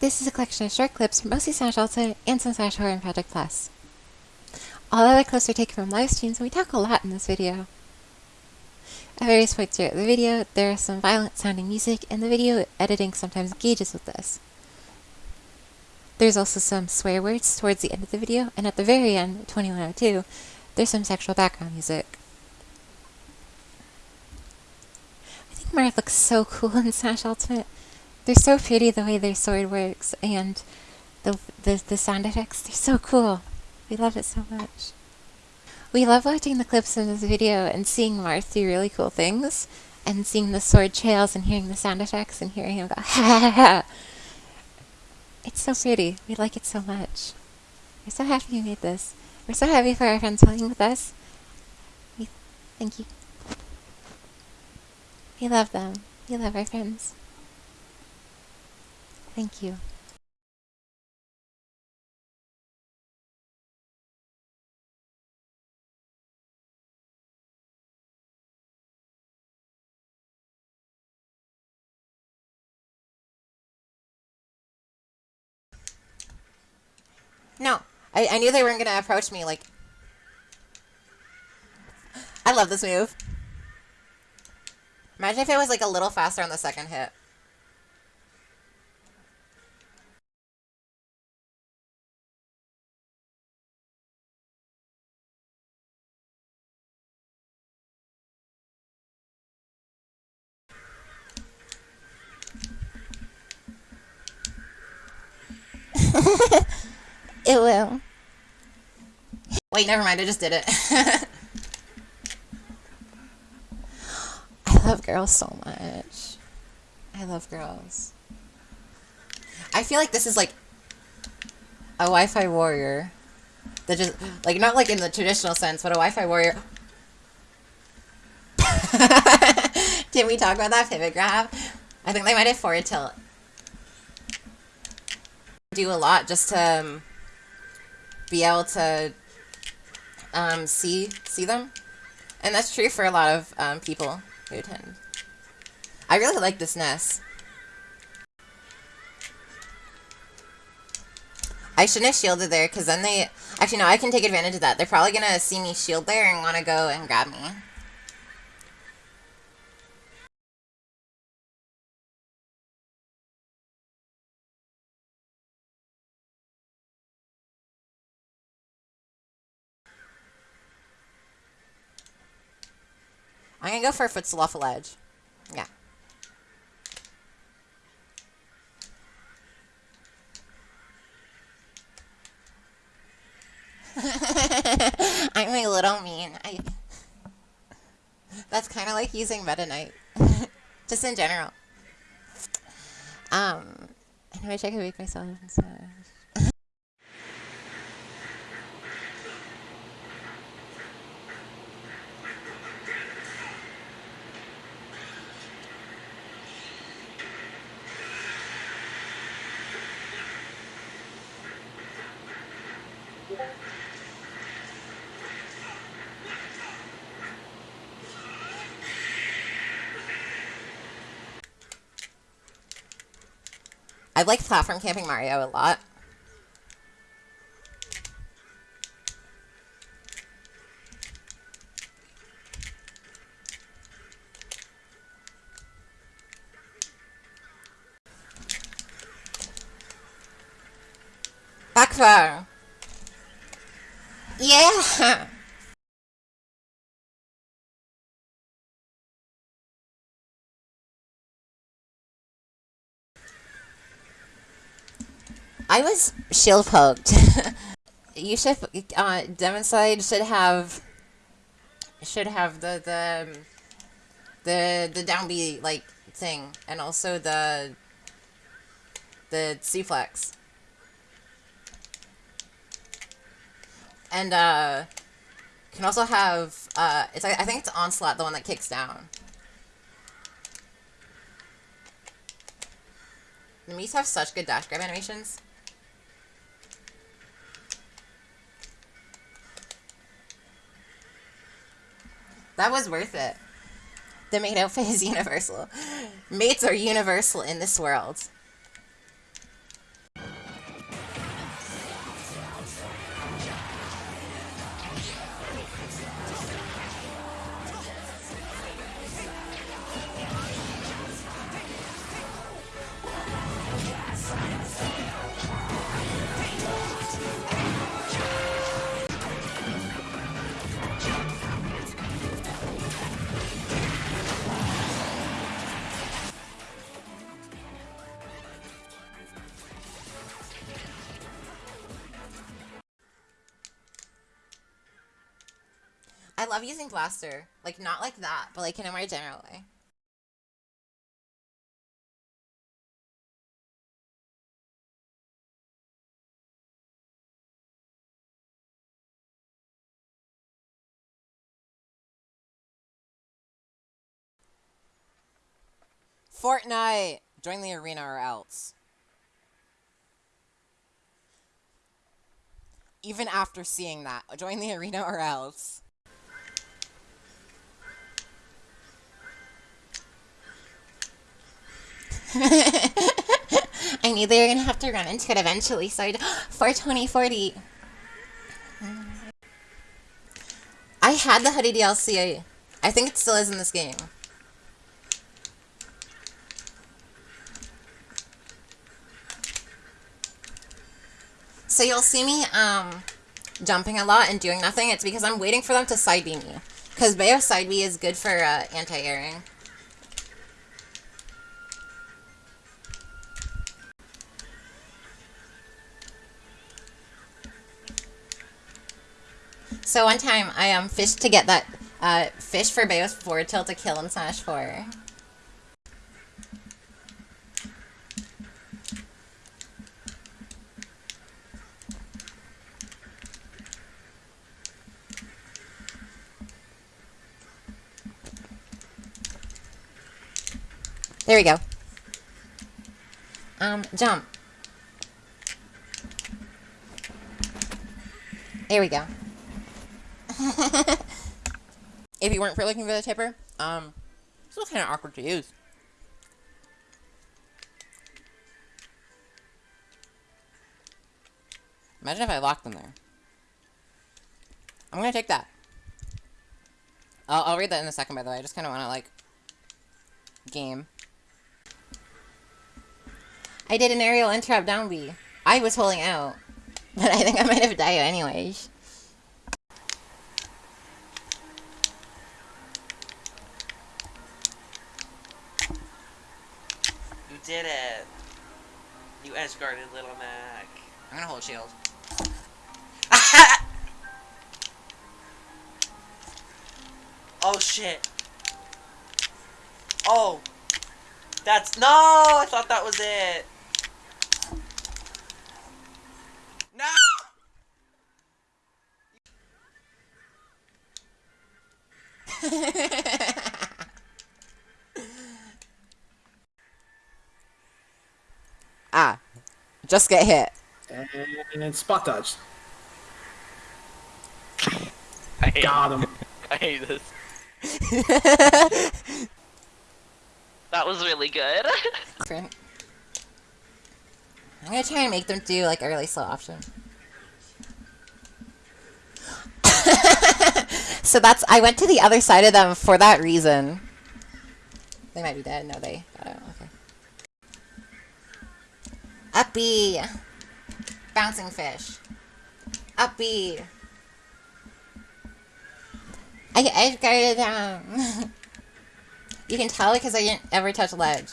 This is a collection of short clips from mostly Smash Ultimate and some Smash Horror and Project Plus. All other clips are taken from live streams and we talk a lot in this video. At various points throughout the video, there is some violent sounding music and the video editing sometimes engages with this. There's also some swear words towards the end of the video, and at the very end, 2102, there's some sexual background music. I think Marth looks so cool in Smash Ultimate. They're so pretty the way their sword works, and the, the, the sound effects, they're so cool. We love it so much. We love watching the clips in this video and seeing Marth do really cool things, and seeing the sword trails and hearing the sound effects and hearing him go ha ha ha. It's so pretty. We like it so much. We're so happy you made this. We're so happy for our friends playing with us. We, thank you. We love them. We love our friends. Thank you. No, I, I knew they weren't going to approach me, like... I love this move. Imagine if it was, like, a little faster on the second hit. it will. Wait, never mind. I just did it. I love girls so much. I love girls. I feel like this is like a Wi-Fi warrior. That just like not like in the traditional sense, but a Wi-Fi warrior. Did we talk about that pivot grab? I think they might have forward tilt do a lot just to um, be able to um, see see them, and that's true for a lot of um, people who attend. I really like this nest. I shouldn't have shielded there, because then they... Actually, no, I can take advantage of that. They're probably going to see me shield there and want to go and grab me. I'm gonna go for a footstool off a ledge. Yeah. I'm a little mean. I... That's kind of like using Meta Knight. Just in general. Um, I wish I could make myself. I like platform camping Mario a lot. Backfire. Yeah. I was shield poked. you should uh demon side should have should have the the the the down B like thing and also the the C flex. And uh can also have uh it's I think it's onslaught the one that kicks down. The Miis have such good dash grab animations. That was worth it. The maid outfit is universal. Mates are universal in this world. Using Blaster. Like, not like that, but like in a more general way. Fortnite! Join the arena or else. Even after seeing that, join the arena or else. I knew they were gonna have to run into it eventually, so I'd for 2040. I had the hoodie DLC. I think it still is in this game. So you'll see me um, jumping a lot and doing nothing. It's because I'm waiting for them to side B me. Because Bayo side B is good for uh, anti-airing. So one time I um fished to get that uh fish for Bayo's forward tilt to kill and smash four. There we go. Um, jump. There we go. if you weren't for looking for the tipper, um, it's still kind of awkward to use. Imagine if I locked them there. I'm gonna take that. I'll, I'll read that in a second, by the way. I just kind of want to, like, game. I did an aerial interrupt down B. I was holding out. But I think I might have died anyways. Did it. You edge guarded little Mac. I'm gonna hold shield. oh shit. Oh. That's no, I thought that was it. No! ah. Just get hit. And then spot dodge. I hate, Got him. I hate this. that was really good. I'm gonna try and make them do like a really slow option. so that's I went to the other side of them for that reason. They might be dead. No, they. I don't know. Okay. Up B. Bouncing fish. Up B. I edge guarded them. you can tell because I didn't ever touch ledge.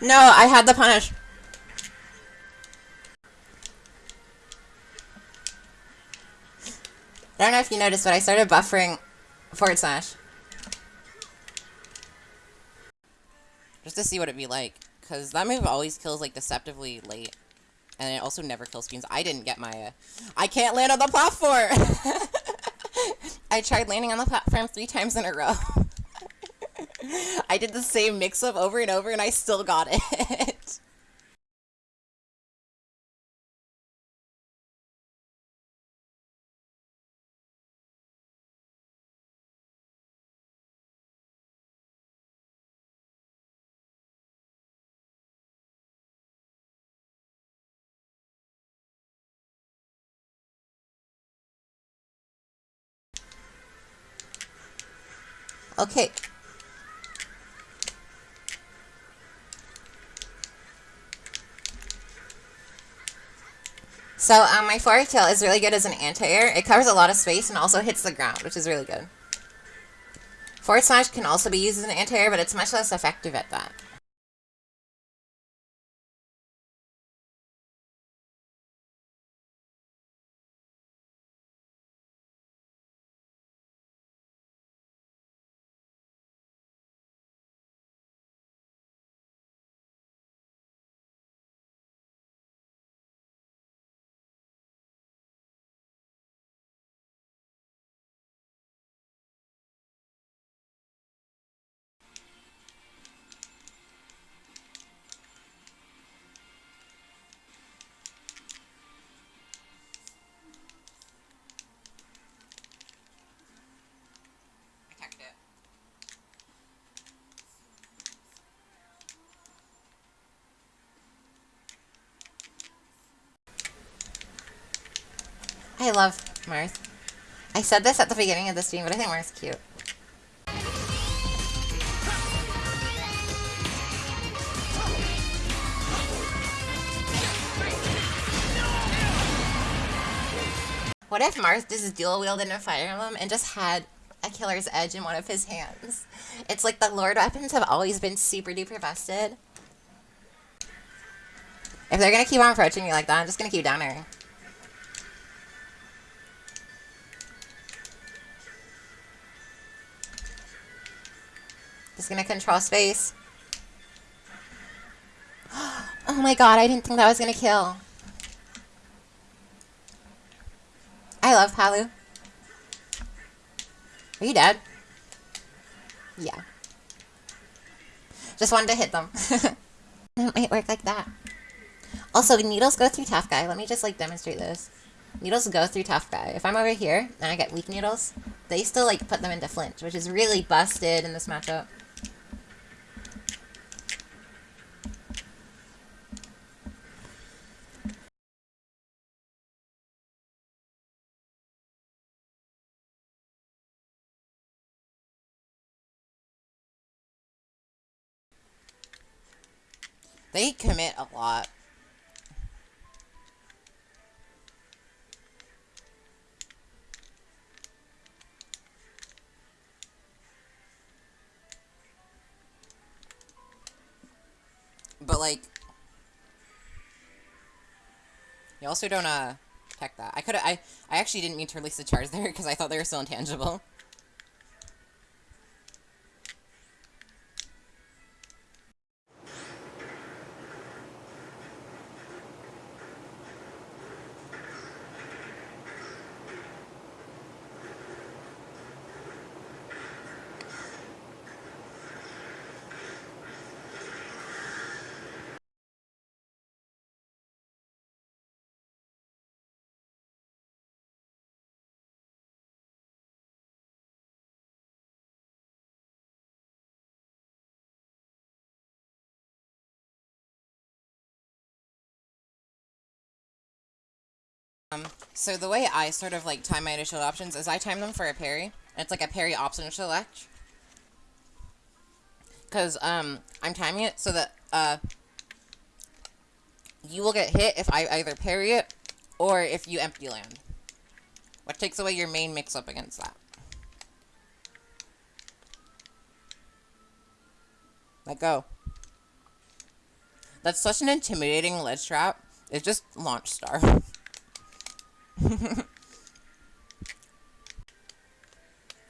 No, I had the punish. I don't know if you noticed, but I started buffering forward slash. Just to see what it'd be like. Because that move always kills, like, deceptively late. And it also never kills beams. I didn't get my, uh, I can't land on the platform! I tried landing on the platform three times in a row. I did the same mix-up over and over and I still got it. Okay, So um, my forward tilt is really good as an anti-air. It covers a lot of space and also hits the ground, which is really good. Forward smash can also be used as an anti-air, but it's much less effective at that. I love Marth. I said this at the beginning of the stream, but I think Marth is cute. What if Marth just dual wielded a Fire Emblem and just had a killer's edge in one of his hands? It's like the Lord weapons have always been super duper busted. If they're gonna keep on approaching me like that, I'm just gonna keep down Just gonna control space. Oh my god, I didn't think that was gonna kill. I love Palu. Are you dead? Yeah. Just wanted to hit them. it might work like that. Also, needles go through tough guy. Let me just like demonstrate this. Needles go through tough guy. If I'm over here and I get weak needles, they still like put them into flinch, which is really busted in this matchup. They commit a lot. But like, you also don't uh protect that. I could I I actually didn't mean to release the charge there because I thought they were still intangible. Um, so the way I sort of like time my initial options is I time them for a parry. And it's like a parry option select. Cause um I'm timing it so that uh you will get hit if I either parry it or if you empty land. Which takes away your main mix up against that. Let go. That's such an intimidating ledge trap. It's just launch star.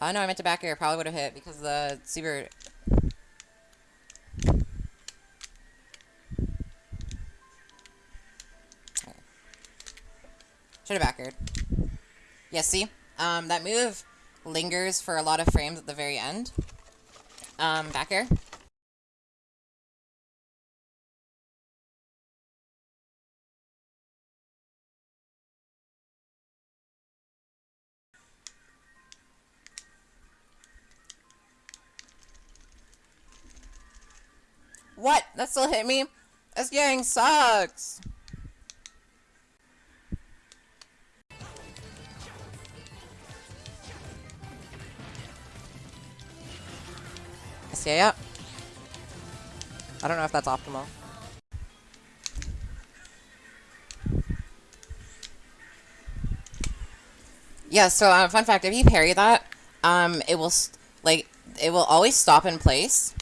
Oh no, I meant to back air. Probably would have hit because the Seabird. Should have back aired. Yeah, see? Um, that move lingers for a lot of frames at the very end. Um, back air. What? That still hit me? This gang sucks. Yeah, yeah. I don't know if that's optimal. Yeah, so uh, fun fact, if you parry that, um, it will, like, it will always stop in place.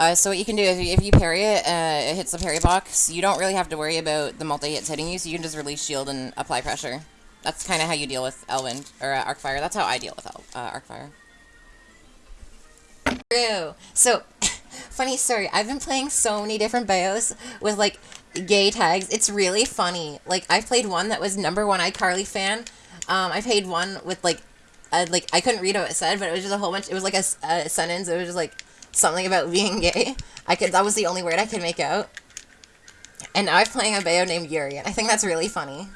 Uh, so what you can do is if you parry it, uh, it hits the parry box, you don't really have to worry about the multi-hits hitting you, so you can just release shield and apply pressure. That's kind of how you deal with Elwind, or uh, Arcfire. That's how I deal with El uh, Arcfire. True. So, funny story. I've been playing so many different Bayos with like gay tags. It's really funny. Like I played one that was number one iCarly fan. Um, I played one with like, uh, like I couldn't read what it said, but it was just a whole bunch. It was like a sentence. It was just like something about being gay. I could. That was the only word I could make out. And now I'm playing a Bayo named Yuri, and I think that's really funny.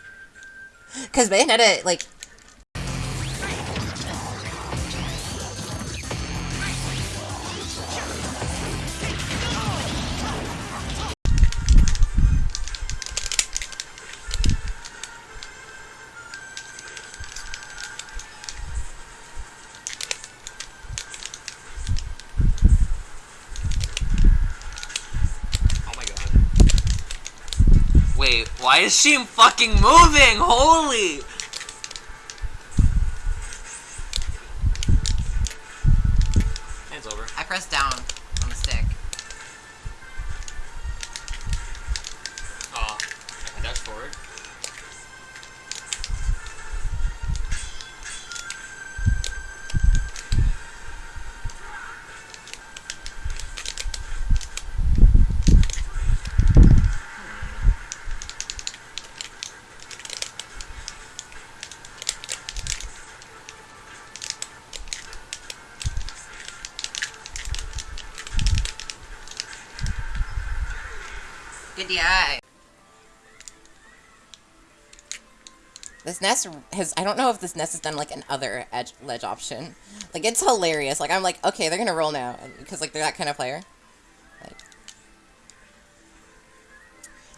Cause Bayonetta like why is she fucking moving? Holy! DI. This nest has, I don't know if this nest has done like an other edge ledge option. Like it's hilarious. Like I'm like, okay, they're gonna roll now. Because like they're that kind of player. Like,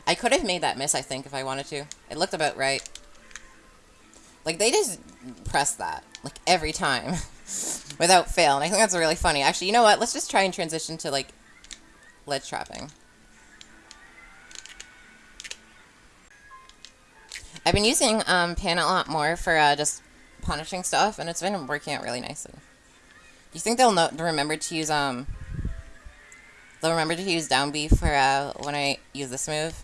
I could have made that miss, I think, if I wanted to. It looked about right. Like they just press that. Like every time. Without fail. And I think that's really funny. Actually, you know what? Let's just try and transition to like ledge trapping. I've been using um, Pan a lot more for uh, just punishing stuff, and it's been working out really nicely. Do you think they'll know, remember to use um? They'll remember to use down B for uh, when I use this move.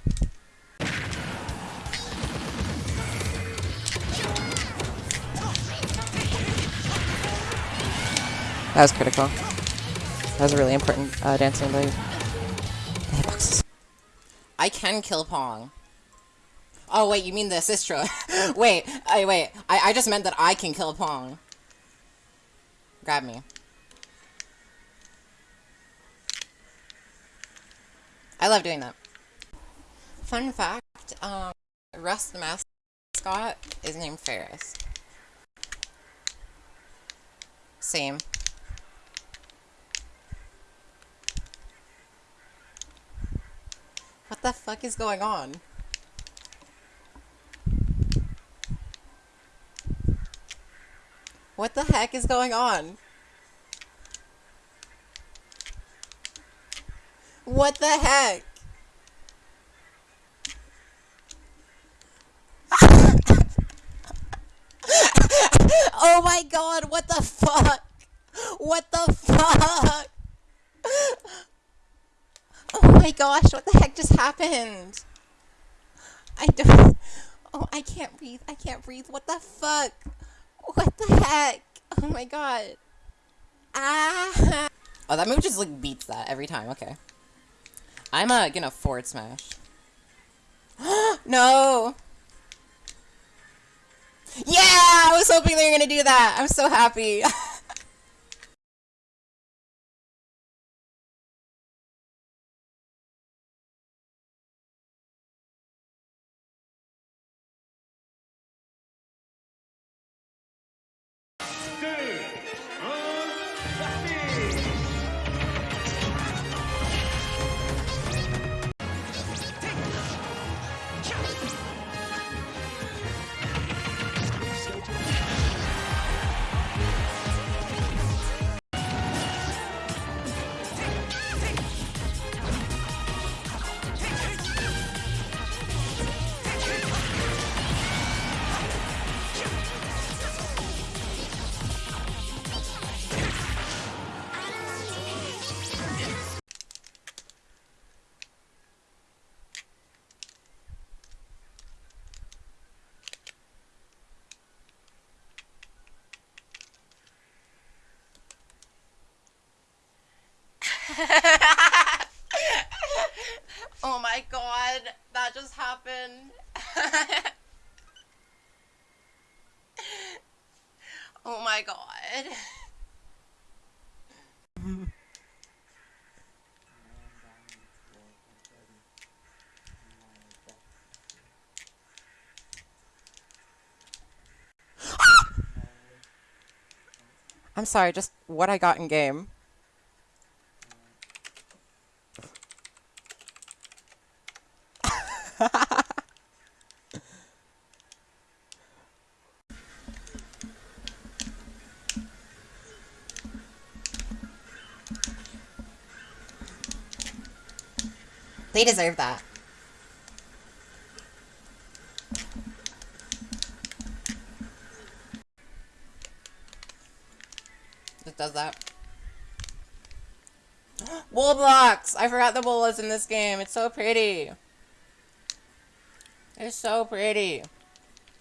That was critical. That was a really important uh, dancing. Hitboxes. I can kill Pong. Oh wait, you mean the Sistra? wait, I wait. I, I just meant that I can kill Pong. Grab me. I love doing that. Fun fact, um, Rust the mascot is named Ferris. Same. What the fuck is going on? What the heck is going on? What the heck? oh my god, what the fuck? What the fuck? Oh my gosh, what the heck just happened? I don't. Oh, I can't breathe. I can't breathe. What the fuck? What the heck? Oh my god. Ah. Oh, that move just like beats that every time. Okay. I'm uh, gonna forward smash. no. Yeah, I was hoping they were gonna do that. I'm so happy. oh my god, that just happened. oh my god. I'm sorry, just what I got in game. They deserve that. It does that. Wool blocks! I forgot the wool was in this game. It's so pretty. It's so pretty.